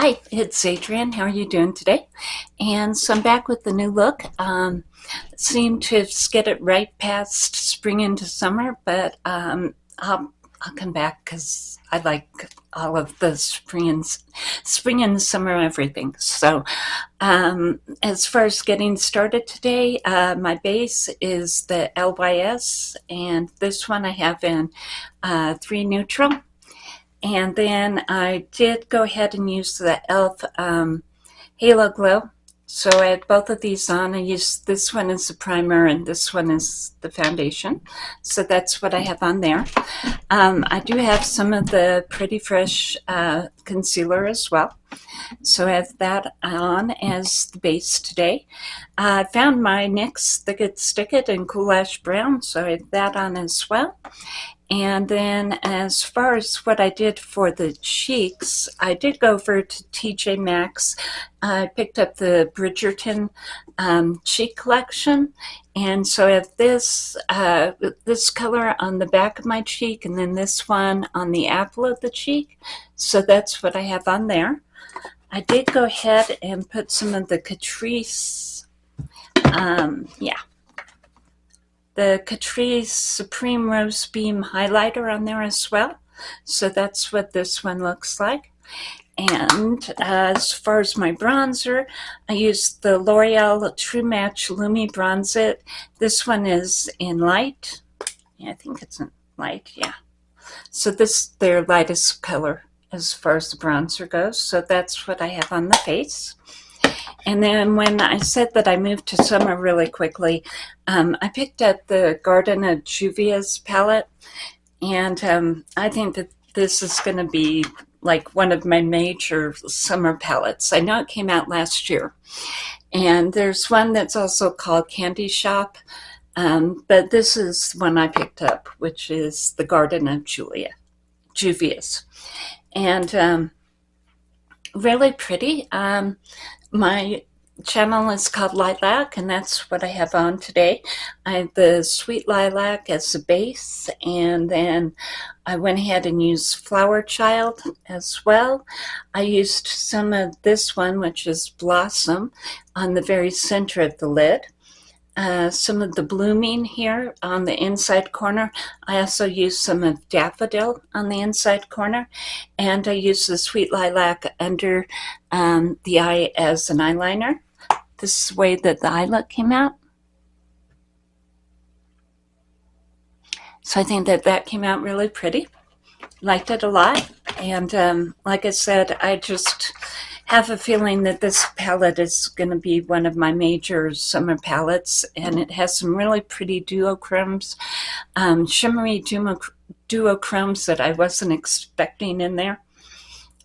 Hi, it's Adrienne. How are you doing today? And so I'm back with the new look. Um, seem to skid it right past spring into summer, but um, I'll, I'll come back because I like all of the spring and spring and summer everything. So um, as far as getting started today, uh, my base is the LYS, and this one I have in uh, 3 neutral. And then I did go ahead and use the e.l.f. Um, Halo Glow. So I had both of these on. I used this one as the primer and this one is the foundation. So that's what I have on there. Um, I do have some of the Pretty Fresh uh, concealer as well. So I have that on as the base today. I found my NYX Thick It Stick It in Cool Ash Brown, so I have that on as well. And then as far as what I did for the cheeks, I did go over to TJ Maxx. I picked up the Bridgerton um, cheek collection. And so I have this, uh, this color on the back of my cheek and then this one on the apple of the cheek. So that's what I have on there. I did go ahead and put some of the Catrice, um, yeah, the Catrice Supreme Rose Beam highlighter on there as well. So that's what this one looks like. And as far as my bronzer, I used the L'Oreal True Match Lumi Bronze It. This one is in light. Yeah, I think it's in light, yeah. So this their lightest color as far as the bronzer goes. So that's what I have on the face. And then when I said that I moved to summer really quickly, um, I picked up the Garden of Juvia's palette. And um, I think that this is going to be like one of my major summer palettes. I know it came out last year. And there's one that's also called Candy Shop. Um, but this is one I picked up, which is the Garden of Julia, Juvius. And um, really pretty. Um, my channel is called Lilac, and that's what I have on today. I have the Sweet Lilac as the base, and then I went ahead and used Flower Child as well. I used some of this one, which is Blossom, on the very center of the lid. Uh, some of the blooming here on the inside corner. I also use some of daffodil on the inside corner. And I use the sweet lilac under um, the eye as an eyeliner. This is the way that the eye look came out. So I think that that came out really pretty. Liked it a lot. And um, like I said, I just have a feeling that this palette is going to be one of my major summer palettes and it has some really pretty duochromes, um, shimmery duochromes that I wasn't expecting in there.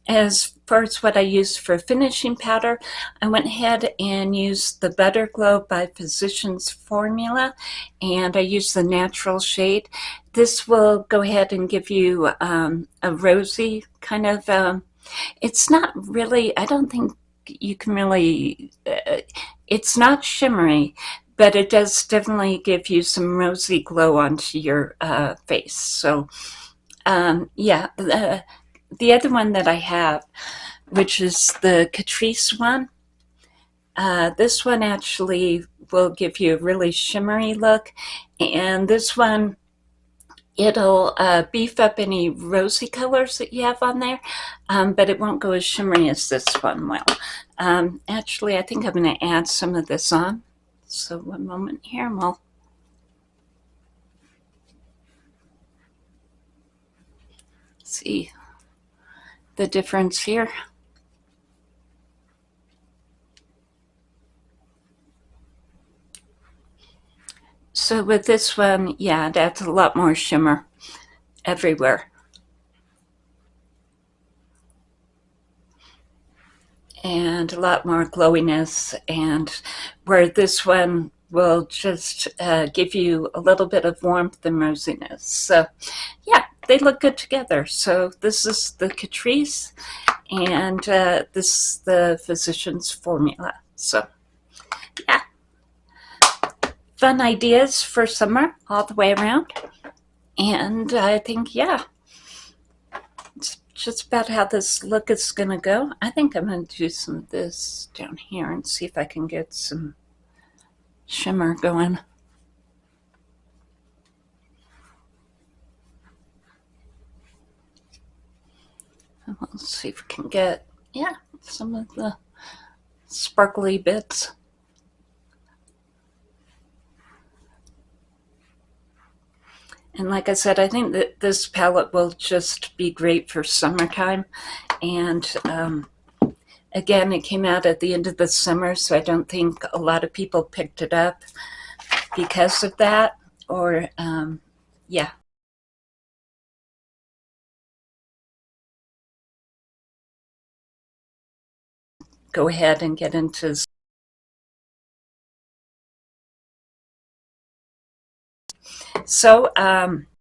As far as what I used for finishing powder, I went ahead and used the Butter Glow by Physicians Formula, and I used the natural shade. This will go ahead and give you um, a rosy kind of um, it's not really, I don't think you can really, uh, it's not shimmery, but it does definitely give you some rosy glow onto your uh, face. So um, yeah, the, the other one that I have, which is the Catrice one, uh, this one actually will give you a really shimmery look. And this one It'll uh, beef up any rosy colors that you have on there, um, but it won't go as shimmery as this one will. Um, actually, I think I'm going to add some of this on. So one moment here and we'll see the difference here. So with this one, yeah, that's a lot more shimmer everywhere. And a lot more glowiness and where this one will just uh, give you a little bit of warmth and rosiness. So yeah, they look good together. So this is the Catrice and uh, this is the Physician's Formula. So yeah fun ideas for summer all the way around. And I think, yeah, it's just about how this look is going to go. I think I'm going to do some of this down here and see if I can get some shimmer going. Let's see if we can get, yeah, some of the sparkly bits. And like I said, I think that this palette will just be great for summertime. And um, again, it came out at the end of the summer, so I don't think a lot of people picked it up because of that. Or, um, yeah. Go ahead and get into So um,